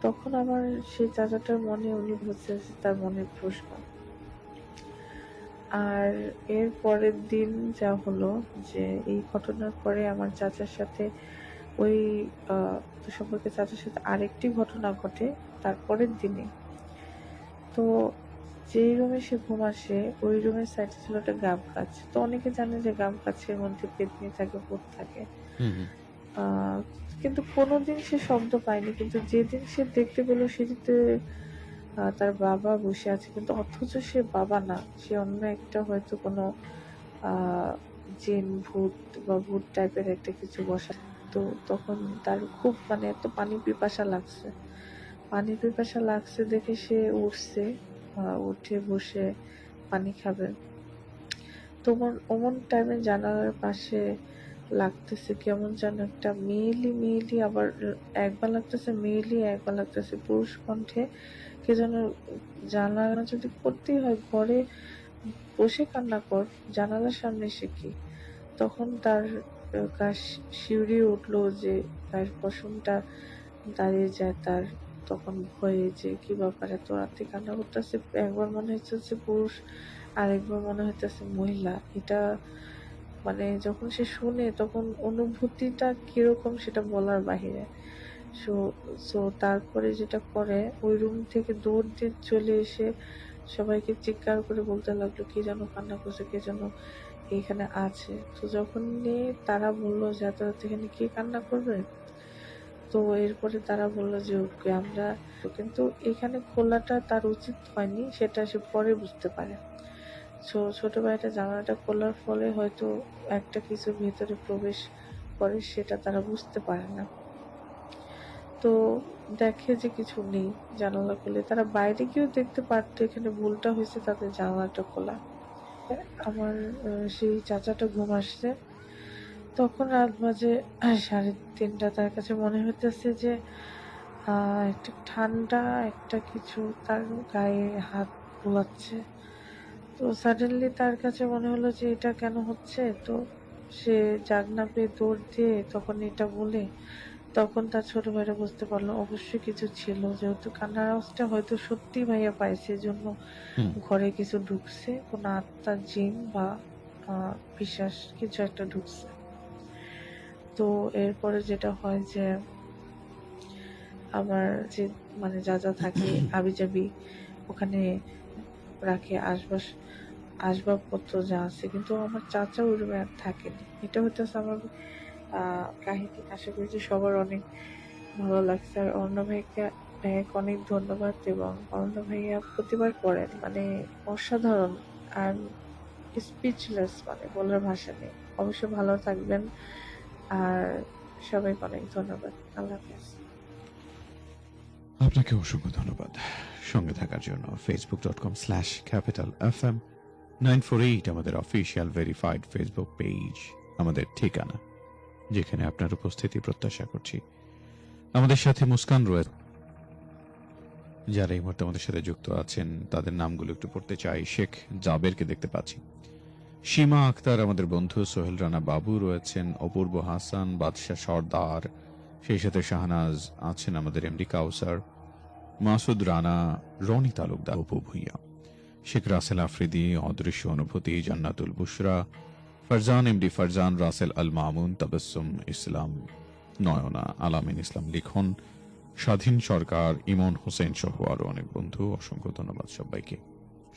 তখন আমার সেই চাচাটার মনে উনি হচ্ছে তার মনের প্রশ্ন। আর এর পরের দিন যা হলো যে এই ঘটনার পরে আমার চাচার সাথে ওই আহ, সম্পর্কে চাচার সাথে আরেকটি ঘটনা ঘটে তারপরের দিনে। তো যেই রুমে সে ঘুম আসে ওই রুমের সাইডে ছিল একটা গাব গাছ। তো অনেকে জানে যে গাব গাছের মধ্যে পেতনি থাকে ভূত থাকে। কিন্তু কোনোদিন সে শব্দ পায়নি কিন্তু যেদিন সে দেখতে পেল সেটিতে তার বাবা বসে আছে। কিন্তু অথচ সে বাবা না, সে অন্য একটা হয়তো কোনো জিন ভূত বা ভূত টাইপের একটা কিছু বসা তো তখন তার খুব মানে এত পানি পিপাসা লাগছে। পানি পিপাসা লাগছে দেখে সে উঠছে উঠে বসে পানি খাবে। তোমার অমন টাইমে জানালার পাশে লাগতেছে, কেমন যেন একটা মেয়েলি মেয়েলি আবার, একবার লাগতেছে, মেয়েলি একবার লাগতেছে। পুরুষ কণ্ঠে কে যেন জানালা যদি করতেই হয় ঘরে বসে কান্না কর জানালার সামনে এসে কি? তখন তার আহ, গা শি- শিউরে উঠল যে তার পশমটা দাঁড়িয়ে যায় তার। তখন ভয়ে যে কি ব্যাপার এত রাতে কান্না করতেছে একবার মনে হচ্ছে পুরুষ আর একবার মনে হইতেছে মহিলা। এটা মানে যখন সে শুনে তখন অনুভূতিটা কীরকম সেটা বলার বাহিরে। সো সো তারপরে যেটা করে, ওই রুম থেকে দৌড় দিয়ে চলে এসে সবাইকে চিৎকার করে বলতে লাগল, কি যেন কান্না করছে, কে যেন এখানে আছে? তো যখন তারা বলল যে, এত রাতে এখানে কে কান্না করবে? তো এরপরে তারা বলল যে, ওকে আমরা কিন্তু এখানে খোলাটা তার উচিত হয়নি, সেটা সে পরে বুঝতে পারে। সো ছোট ভাইটা জানালাটা খোলার ফলে হয়তো একটা কিছু ভেতরে প্রবেশ করে, সেটা তারা বুঝতে পারে না। তো দেখে যে কিছু নেই জানালা খুলে। তারা বাইরে গিয়েও দেখতে পারতো এখানে ভুলটা হয়েছে তাদের জানালাটা খোলা। আমার সেই চাচাটা ঘুম আসছে। তখন রাত বাজে সাড়ে তিনটা। তার কাছে মনে হইতেছে যে একটা ঠান্ডা একটা কিছু তার গায়ে হাত বোলাচ্ছে তো সাডেনলি তার কাছে মনে হলো যে, এটা কেন হচ্ছে? তো সে জাগনা পেয়ে দৌড় দিয়ে তখন এটা বলে তখন তার ছোট ভাইরা বুঝতে পারল অবশ্যই কিছু ছিল। যেহেতু কান্নার আওয়াজটা হয়তো সত্যি ভাইয়া পাইছে জন্য ঘরে কিছু ঢুকছে। কোনো আত্মা জিন বা বিশ্বাস কিছু একটা ঢুকছে। তো এরপরে যেটা হয় যে আমার যে মানে যা যা থাকে আবি যাবি ওখানে রাখে আসবাস আসবাবপত্র যা আছে। কিন্তু আমার চাচা ওই রুমে আর থাকেনি। এটা হইতেছে আমার কাহিনী আশা করি যে সবার অনেক ভালো লাগছে। আর অন্য ভাইকে, ভাইয়াকে অনেক ধন্যবাদ এবং অর্ণ ভাইয়া প্রতিবার করেন মানে অসাধারণ আর স্পিচলেস মানে বলার ভাষা নেই। অবশ্যই ভালো থাকবেন আর সবাইকে অনেক ধন্যবাদ। আল্লাহ হাফেজ। আপনাকে অসংখ্য ধন্যবাদ। সঙ্গে থাকার জন্য facebook dot com slash capital F M nine four eight আমাদের অফিসিয়াল ভেরিফাইড ফেসবুক পেজ আমাদের ঠিকানা। যেখানে আপনার উপস্থিতি প্রত্যাশা করছি। আমাদের সাথে মুস্কান রয়েছে যারা এই মুহূর্তে আমাদের সাথে যুক্ত আছেন, তাদের নামগুলো একটু পড়তে চাই। শেখ জাবেরকে দেখতে পাচ্ছি। সীমা আক্তার, আমাদের বন্ধু সোহেল রানা বাবু রয়েছেন, অপূর্ব হাসান, বাদশাহ সর্দার, সেই সাথে শাহনাজ আছেন আমাদের এমডি কাউসার, মাসুদ রানা, রনি তালুকদার, অপু ভুইয়া, শেখ রাসেল আফ্রিদি, অদৃশ্য অনুভূতি, জান্নাতুল বুশরা ফারজান, এমডি ফারজান, রাসেল আল মামুন তাবাসুম ইসলাম নয়না, আলামিন ইসলাম লিখন। স্বাধীন সরকার, ইমন হোসেন সহ আরও অনেক বন্ধু, অসংখ্য ধন্যবাদ সবাইকে।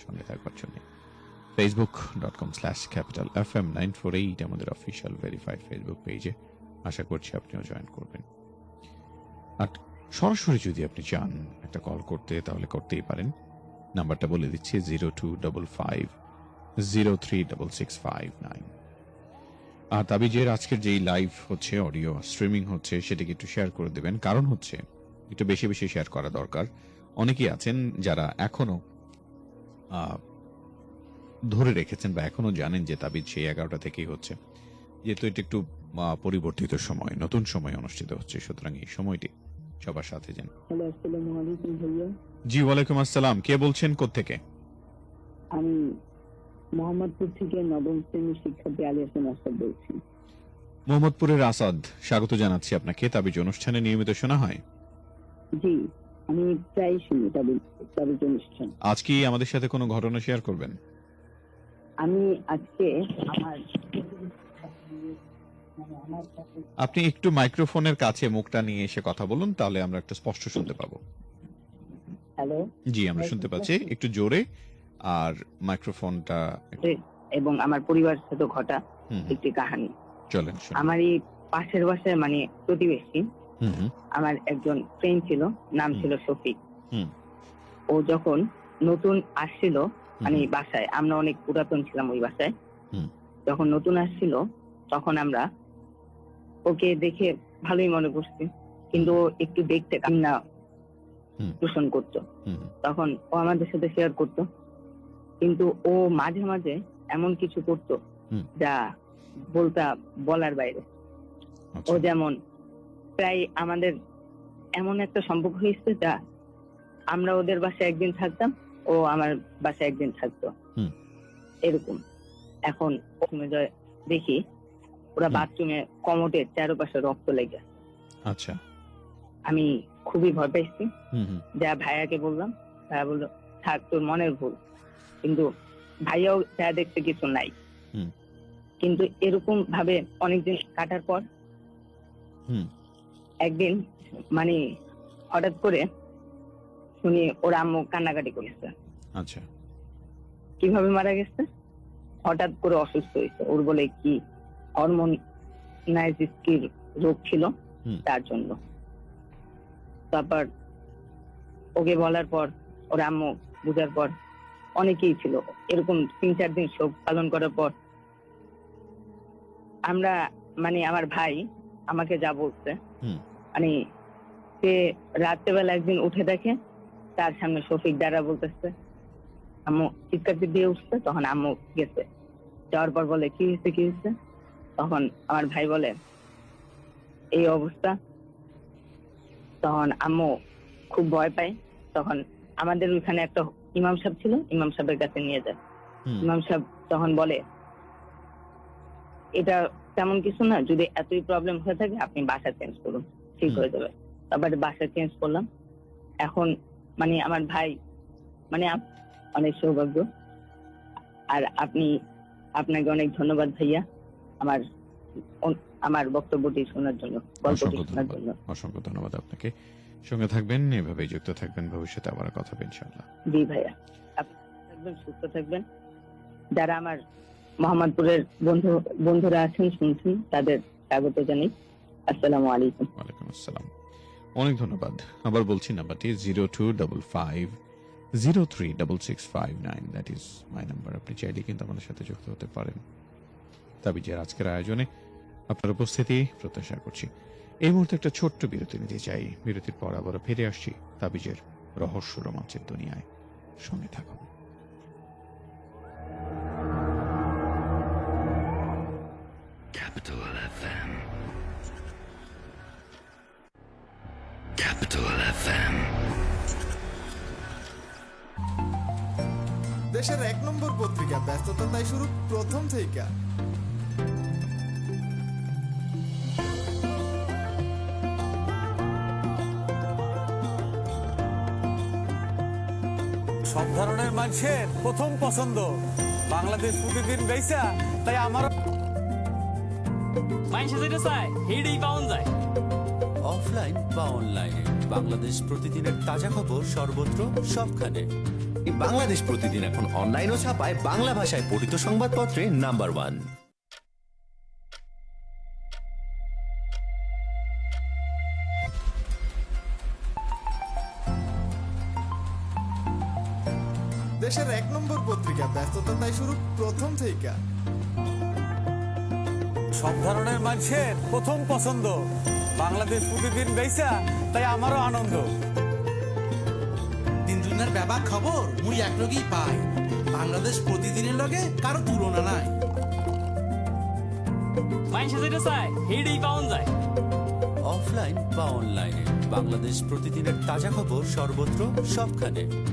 সঙ্গে থাকবার জন্য। Facebook dot com slash capital F M nine four eight আমাদের অফিসিয়াল ভেরিফাইড ফেসবুক পেজে আশা করছি আপনিও জয়েন করবেন। আর সরাসরি যদি আপনি চান একটা কল করতে, তাহলে করতেই পারেন। নাম্বারটা বলে দিচ্ছি zero two double five zero three double six five nine আর তাবিজের আজকের যেই লাইভ হচ্ছে অডিও স্ট্রিমিং হচ্ছে সেটাকে একটু শেয়ার করে দেবেন। কারণ হচ্ছে একটু বেশি বেশি শেয়ার করা দরকার। অনেকেই আছেন যারা এখনও ধরে রেখেছেন বা এখনও জানেন যে তাবিজ সেই এগারোটা থেকেই হচ্ছে। যেহেতু এটা একটু পরিবর্তিত সময় নতুন সময় অনুষ্ঠিত হচ্ছে সুতরাং এই সময়টি সবার সাথে যেন। জি ওয়ালাইকুম আসসালাম। কে বলছেন কোত্থেকে? আমি মোহাম্মদপুর থেকে নবম শ্রেণির শিক্ষার্থী আলী হাসান আসাদ বলছি। মোহাম্মদপুরের আসাদ স্বাগত জানাচ্ছি আপনাকে। তাবিজ অনুষ্ঠানে নিয়মিত শোনা হয়? জি আমি প্রায় শুনি তাদের তাদের অনুষ্ঠান। আজ কি আমাদের সাথে কোনো ঘটনা শেয়ার করবেন? আমি আজকে আমার আপনি একটু মাইক্রোফোনের কাছে মুখটা নিয়ে এসে কথা বলুন তাহলে আমরা একটা স্পষ্ট শুনতে পাবো। হ্যালো? জি আমরা শুনতে পাচ্ছি। একটু জোরে। আর মাইক্রোফোনটা এবং আমার পরিবারের সাথে ঘটা একটি কাহিনী। চলেন। আমার এই পাশের বাসায় মানে প্রতিবেশী আমার একজন ফ্রেন্ড ছিল নাম ছিল শফিক। ও যখন নতুন আসছিল মানে বাসায় আমরা অনেক পুরাতন ছিলাম ওই বাসায়। হুম। যখন নতুন আসছিল তখন আমরা ওকে দেখে ভালোই মনে করছি। কিন্তু একটু দেখতে কান্না। পোষণ করতো। তখন ও আমাদের সাথে শেয়ার করতো। কিন্তু ও মাঝে মাঝে এমন কিছু করতো। যা বলতা বলার বাইরে। আচ্ছা, ও যেমন প্রায় আমাদের এমন একটা সম্পর্ক হয়েছে যা আমরা ওদের বাসায় একদিন থাকতাম ও আমার বাসায় একদিন থাকতো। এরকম। এখন দেখি ওরা। বাথরুমে কমোটের চারপাশে রক্ত লেগে। আচ্ছা। আমি খুবই ভয় পাইছি। যা ভাইয়াকে বললাম ভাইয়া বলল থাক তোর মনের ভুল। কিন্তু ভাইয়াও যা দেখতে কিছু নাই। কিন্তু এরকম ভাবে অনেকদিন কাটার পর একদিন মানে হঠাৎ করে শুনি ওর আম্মু কান্নাকাটি করেছে। আচ্ছা। কীভাবে মারা গেছে? হঠাৎ করে অসুস্থ হয়েছে। ওর বলে কি হরমোন নাইজিস্কির রোগ ছিল তার জন্য। তারপর ওকে বলার পর ওর আম্মু বুঝার পর অনেকেই ছিল। এরকম তিন চার দিন শোক পালন করার পর আমরা মানে আমার ভাই আমাকে যা বলছে মানে সে রাত্রেবেলা একদিন উঠে দেখে তার সামনে শফিক দ্বারা বলতেছে আম্মু চিৎকার দিয়ে উঠছে? তখন আম্মু গেছে। যাওয়ার পর বলে কি হয়েছে কি হয়েছে? তখন আমার ভাই বলে এই অবস্থা। তখন আম্মু খুব ভয় পায়। তখন আমাদের ওইখানে একটা ইমাম সাহেব ছিল ইমাম সাহেবের কাছে নিয়ে যায়। ইমাম সাহেব তখন বলে এটা তেমন কিছু না যদি এতই প্রবলেম হয়ে থাকে আপনি বাসা চেঞ্জ করুন। ঠিক হয়ে যাবে। তারপরে বাসা চেঞ্জ করলাম। এখন মানে আমার ভাই মানে অনেক সৌভাগ্য। আর আপনি আপনাকে অনেক ধন্যবাদ ভাইয়া আমার আমার বক্তব্যটি শোনার জন্য গল্পটি শোনার জন্য। অসংখ্য ধন্যবাদ আপনাকে। সঙ্গে থাকবেন এভাবেই যুক্ত থাকবেন ভবিষ্যতে আবার কথা হবে ইনশাআল্লাহ। জি ভাইয়া আপনি থাকবেন সুস্থ থাকবেন। যারা আমার মোহাম্মদপুরের বন্ধু বন্ধুরা আছেন শুনছেন তাদের স্বাগত জানাই। আসসালামু আলাইকুম। ওয়ালাইকুম আসসালাম। অনেক ধন্যবাদ। আবার বলছি নাম্বারটি zero two double five zero three double six five nine. That is my number আপনি চাইলে কিন্তু আমাদের সাথে যুক্ত হতে পারেন। তাবিজের আজকের আয়োজনে আপনার উপস্থিতি প্রত্যাশা করছি। এই মুহূর্তে একটা ছোট্ট বিরতি নিতে চাই বিরতির পর আবার ফিরে আসছি তাবিজের রহস্য রোমাঞ্চের দুনিয়ায় সঙ্গে থাকুন Capital FM. Capital FM. দেশের এক নম্বর পত্রিকা ব্যস্ততা তাই শুরু প্রথম থেকে সব ধরনের মানুষের প্রথম পছন্দ। বাংলাদেশ প্রতিদিন তাই আমারও মানুষে যেটা চায় হেডেই পাওয়া যায় অফলাইন বা অনলাইনে বাংলাদেশ প্রতিদিনের তাজা খবর সর্বত্র সবখানে। এই বাংলাদেশ প্রতিদিন এখন অনলাইনও ছাপায় বাংলা ভাষায় পঠিত সংবাদপত্রে নাম্বার ওয়ান ব্যস্ততা তাই শুরু প্রথম থেকে। সব ধরনের মানুষের প্রথম পছন্দ। বাংলাদেশ প্রতিদিন বেচা তাই আমারও আনন্দ। দিন দুনিয়ার ব্যাপক খবর মুই একলগেই পাই। বাংলাদেশ প্রতিদিনের লগে কারও তুলনা নাই। মানুষে যেটা চায় হিড়েই পাওয়া যায় অফলাইন বা অনলাইনে বাংলাদেশ প্রতিদিনের তাজা খবর সর্বত্র সবখানে।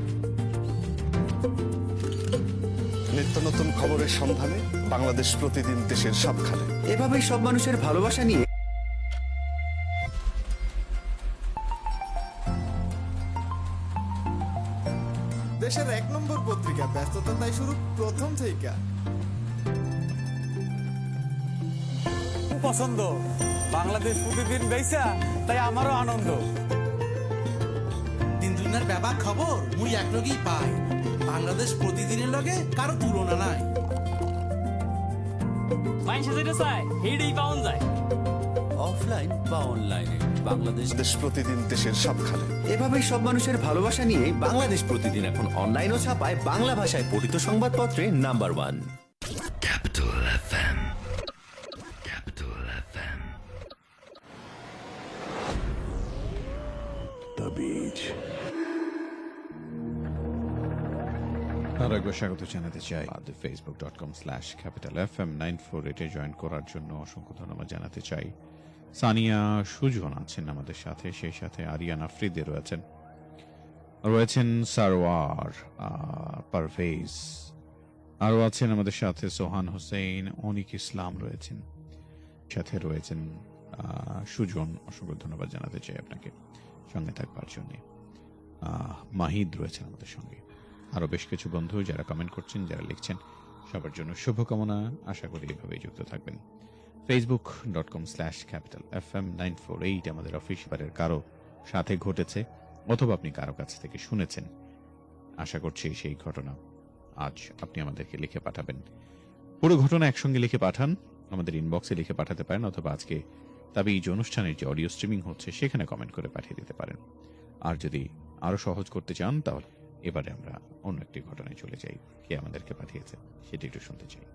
নিত্য নতুন খবরের সন্ধানে বাংলাদেশ প্রতিদিন দেশের সবখানে। এভাবেই সব মানুষের ভালোবাসা নিয়ে দেশের এক নম্বর পত্রিকা ব্যস্ততা তাই শুরু প্রথম থেকে। পছন্দ। বাংলাদেশ প্রতিদিন বেচা তাই আমারও আনন্দ। দিন দুনিয়ার ব্যাপক খবর মুই একলগেই পাই। বাংলাদেশ প্রতিদিনের লগে কারও তুলনা নাই। মানুষে যেটা চায় হিড়েই পাওয়া যায় অফলাইন বা অনলাইনে বাংলাদেশ দেশ প্রতিদিন দেশের সবখানে। এভাবেই সব মানুষের ভালোবাসা নিয়ে বাংলাদেশ প্রতিদিন এখন অনলাইনও ও ছাপায় বাংলা ভাষায় পঠিত সংবাদপত্রে নাম্বার ওয়ান আর স্বাগত জানাতে চাই। Facebook dot com slash capital F M nine four eight join করার জন্য অসংখ্য ধন্যবাদ জানাতে চাই। সানিয়া সুজন আছেন আমাদের সাথে, সেই সাথে আরিয়ান আফ্রিদে রয়েছেন। রয়েছেন সারওয়ার পারভেজ। আরও আছেন আমাদের সাথে সোহান হোসেন, অনিক ইসলাম রয়েছেন। সাথে রয়েছেন সুজন, অসংখ্য ধন্যবাদ জানাতে চাই আপনাকে সঙ্গে থাকবার জন্য। মাহিদ রয়েছেন আমাদের সঙ্গে। আরও বেশ কিছু বন্ধু যারা কমেন্ট করছেন, যারা লিখছেন, সবার জন্য শুভকামনা। আশা করি এভাবেই যুক্ত থাকবেন। Facebook dot com slash capital F M nine four eight আমাদের অফিসিয়ালের কারও সাথে ঘটেছে অথবা আপনি কারও কাছ থেকে শুনেছেন। আশা করছি সেই ঘটনা আজ আপনি আমাদেরকে লিখে পাঠাবেন। পুরো ঘটনা একসঙ্গে লিখে পাঠান, আমাদের ইনবক্সে লিখে পাঠাতে পারেন অথবা আজকে তবে এই যে অনুষ্ঠানের যে অডিও স্ট্রিমিং হচ্ছে, সেখানে কমেন্ট করে পাঠিয়ে দিতে পারেন। আর যদি আরও সহজ করতে চান, তাহলে এবারে আমরা অন্য একটি ঘটনায় চলে যাই। কে আমাদেরকে পাঠিয়েছে সেটি একটু শুনতে চাই।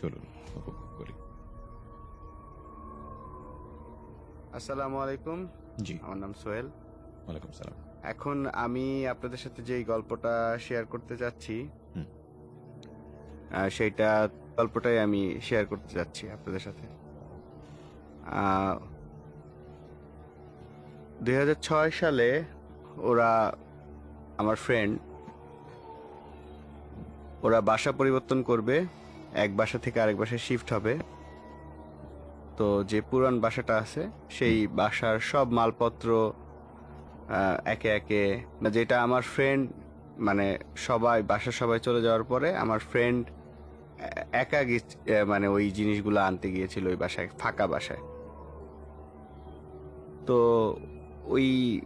চলুন উপভোগ করি। আসসালামু আলাইকুম। জি। আমার নাম সোহেল। ওয়ালাইকুম সালাম। এখন আমি আপনাদের সাথে যেই গল্পটা শেয়ার করতে যাচ্ছি সেইটা গল্পটাই আমি শেয়ার করতে যাচ্ছি আপনাদের সাথে। দুই হাজার ছয় সালে ওরা আমার ফ্রেন্ড ওরা বাসা পরিবর্তন করবে, এক বাসা থেকে আরেক বাসায় শিফট হবে। তো যে পুরান বাসাটা আছে, সেই বাসার সব মালপত্র একে একে যেটা আমার ফ্রেন্ড মানে সবাই, বাসার সবাই চলে যাওয়ার পরে আমার ফ্রেন্ড একা মানে ওই জিনিসগুলো আনতে গিয়েছিল ওই বাসায়, ফাঁকা বাসায়। তো ওই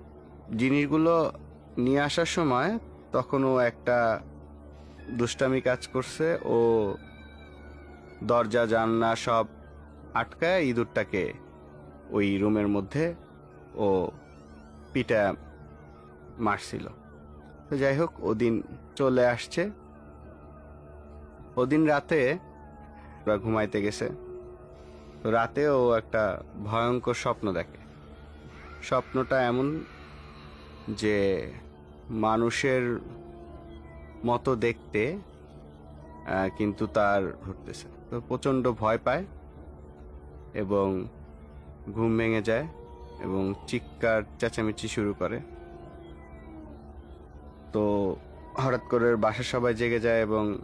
জিনিসগুলো নিয়ে আসার সময় তখনও একটা দুষ্টামি কাজ করছে। ও দরজা, জানলা সব আটকায় ইঁদুরটাকে ওই রুমের মধ্যে ও পিটা মারছিল। তো যাই হোক, ওদিন চলে আসছে। ওদিন রাতে ওরা ঘুমাইতে গেছে। রাতে ও একটা ভয়ঙ্কর স্বপ্ন দেখে। স্বপ্নটা এমন যে মানুষের মতো দেখতে কিন্তু তার ঘুরতেছে। তো প্রচণ্ড ভয় পায় এবং ঘুম ভেঙে যায় এবং চিৎকার, চেঁচামেচি শুরু করে। তো হঠাৎ করে বাসার সবাই জেগে যায় এবং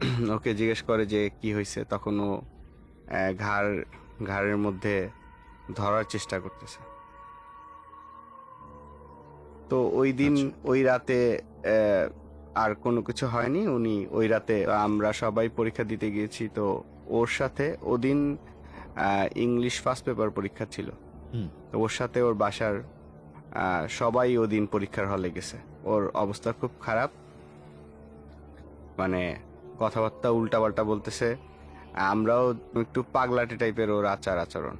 ওকে জিজ্ঞেস করে যে কি হয়েছে? তখন ও ঘাড়, ঘাড়ের মধ্যে ধরার চেষ্টা করতেছে। তো ওই দিন ওই রাতে আর কোনো কিছু হয়নি। উনি ওই রাতে আমরা সবাই পরীক্ষা দিতে গিয়েছি। তো ওর সাথে ওদিন ইংলিশ ফার্স্ট পেপার পরীক্ষা ছিল। হুম। তো ওর সাথে ওর বাসার সবাই ওদিন পরীক্ষার হলে গেছে। ওর অবস্থা খুব খারাপ। মানে কথাবার্তা উল্টাপাল্টা বলতেছে। আমরাও একটু পাগলাটে টাইপের ওর আচার আচরণ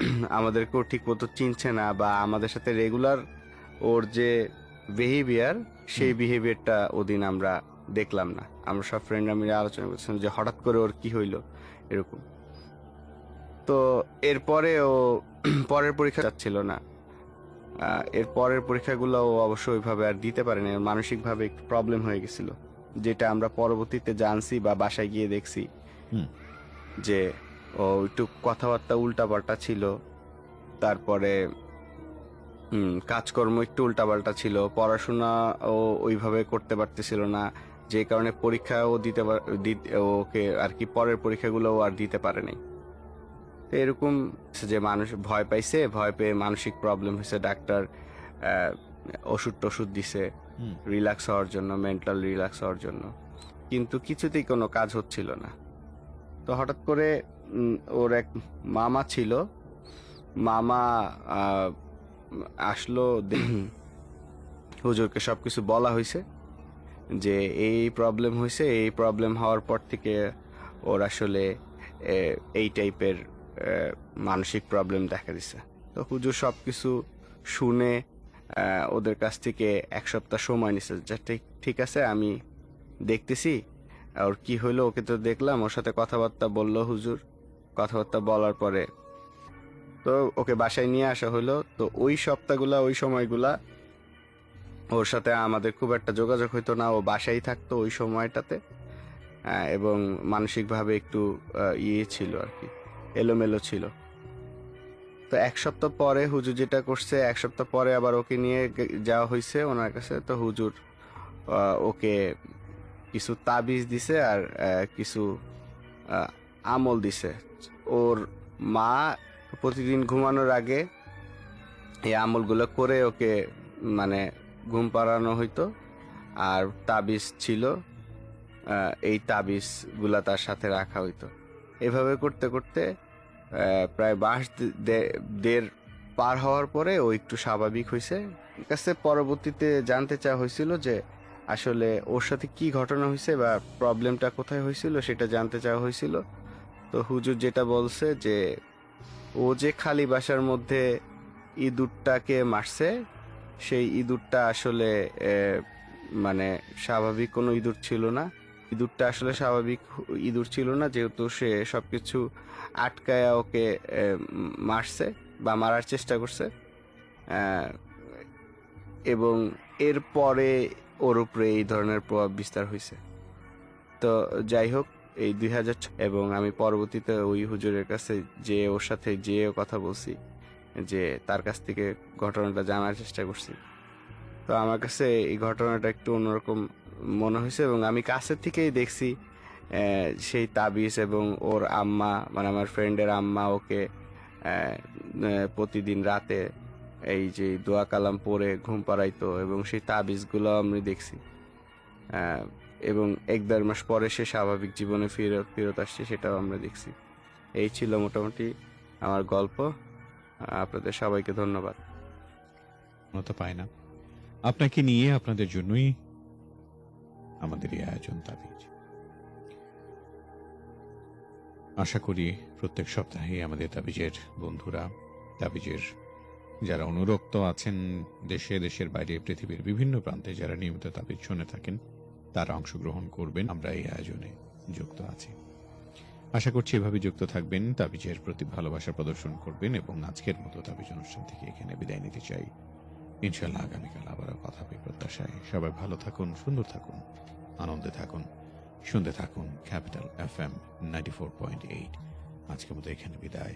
আমাদেরকেও ঠিক মতো চিনছে না বা আমাদের সাথে রেগুলার ওর যে বিহেভিয়ার সেই বিহেভিয়ারটা ওদিন আমরা দেখলাম না। আমরা সব ফ্রেন্ডরা মিলে আলোচনা করছিলাম যে হঠাৎ করে ওর কি হইল এরকম। তো এরপরে ও পরের পরীক্ষা যাচ্ছিল না। এর পরের পরীক্ষাগুলো ও অবশ্য ওইভাবে আর দিতে পারেনি। মানসিকভাবে একটু প্রবলেম হয়ে গেছিল। যেটা আমরা পরবর্তীতে জানছি বা বাসায় গিয়ে দেখছি যে ও একটু কথাবার্তা উল্টাপাল্টা ছিল। তারপরে কাজকর্ম একটু উল্টাপাল্টা ছিল। পড়াশোনা ও ওইভাবে করতে পারতেছিল না। যে কারণে পরীক্ষা ও দিতে ওকে আর কি পরের পরীক্ষাগুলো ও আর দিতে পারেনি। তো এরকম যে মানুষ ভয় পাইছে ভয় পেয়ে মানসিক প্রবলেম হয়েছে ডাক্তার ওষুধ টষুধ দিছে। রিল্যাক্স হওয়ার জন্য মেন্টাল রিল্যাক্স হওয়ার জন্য। কিন্তু কিছুতেই কোনো কাজ হচ্ছিল না। তো হঠাৎ করে ওর এক মামা ছিল। মামা আসলো হুজুরকে সব কিছু বলা হয়েছে যে এই প্রবলেম হয়েছে এই প্রবলেম হওয়ার পর থেকে ওর আসলে এই টাইপের মানসিক প্রবলেম দেখা দিছে। তো হুজুর সব কিছু শুনে ওদের কাছ থেকে এক সপ্তাহ সময় নিছে যা ঠিক ঠিক আছে আমি দেখতেছি। ওর কি হইল ওকে তো দেখলাম ওর সাথে কথাবার্তা বলল হুজুর। কথাবার্তা বলার পরে। তো ওকে বাসায় নিয়ে আসা হলো। তো ওই সপ্তাহগুলা, ওই সময়গুলা ওর সাথে আমাদের খুব একটা যোগাযোগ হইতো না। ও বাসায় থাকতো ওই সময়টাতে। এবং মানসিকভাবে একটু ইয়ে ছিল আর কি, এলোমেলো ছিল। তো এক সপ্তাহ পরে হুজুর যেটা করছে, এক সপ্তাহ পরে আবার ওকে নিয়ে যাওয়া হয়েছে ওনার কাছে। তো হুজুর ওকে কিছু তাবিজ দিছে আর কিছু আমল দিছে। ওর মা প্রতিদিন ঘুমানোর আগে এই আমলগুলো করে ওকে মানে ঘুম পাড়ানো হইতো। আর তাবিজ ছিল এই তাবিজগুলা তার সাথে রাখা হইতো। এভাবে করতে করতে প্রায় বাস দেড় পার হওয়ার পরে ও একটু স্বাভাবিক হয়েছে কাছে পরবর্তীতে জানতে চাওয়া হয়েছিল যে, আসলে ওর সাথে কি ঘটনা হয়েছে বা প্রবলেমটা কোথায় হয়েছিল সেটা জানতে চাওয়া হয়েছিল তো হুজুর যেটা বলছে যে, ও যে খালি বাসার মধ্যে ইঁদুরটাকে মারছে, সেই ইঁদুরটা আসলে মানে স্বাভাবিক কোনো ইঁদুর ছিল না। ইঁদুরটা আসলে স্বাভাবিক ইঁদুর ছিল না, যেহেতু সে সব কিছু আটকায়া ওকে মারছে বা মারার চেষ্টা করছে। এবং এরপরে ওর উপরে এই ধরনের প্রভাব বিস্তার হয়েছে তো যাই হোক এই দুই হাজার এবং আমি পরবর্তীতে ওই হুজুরের কাছে যে ওর সাথে যে কথা বলছি, যে তার কাছ থেকে ঘটনাটা জানার চেষ্টা করছি। তো আমার কাছে এই ঘটনাটা একটু অন্যরকম মনে হয়েছে এবং আমি কাছের থেকেই দেখছি সেই তাবিজ এবং ওর আম্মা মানে আমার ফ্রেন্ডের আম্মা ওকে প্রতিদিন রাতে এই যে দোয়া কালাম পরে ঘুম পাড়াইতো এবং সেই তাবিজগুলো আমি দেখছি। এবং এক দেড় মাস পরে সে স্বাভাবিক জীবনে ফেরত ফেরত আসছে, সেটাও আমরা দেখছি। এই ছিল মোটামুটি আমার গল্প। আপনাদের সবাইকে ধন্যবাদ। মতো পায় না। আপনাকে নিয়ে আপনাদের জন্যই আমাদের এই আয়োজন তাবিজ আশা করি প্রত্যেক সপ্তাহে আমাদের তাবিজের বন্ধুরা তাবিজের যারা অনুরক্ত আছেন দেশে, দেশের বাইরে, পৃথিবীর বিভিন্ন প্রান্তে যারা নিয়মিত তাবিজ শুনে থাকেন তারা অংশগ্রহণ করবেন। আমরা এই আয়োজনে যুক্ত আছি। আশা করছি এভাবে যুক্ত থাকবেন। তাবিজের প্রতি ভালোবাসা প্রদর্শন করবেন এবং আজকের মতো তাবিজ অনুষ্ঠান থেকে এখানে বিদায় নিতে চাই। ইনশাল্লাহ আগামীকাল আবারও কথা হবে প্রত্যাশায়। সবাই ভালো থাকুন, সুন্দর থাকুন, আনন্দে থাকুন, শুনতে থাকুন capital F M ninety four point eight. আজকের মতো এখানে বিদায়।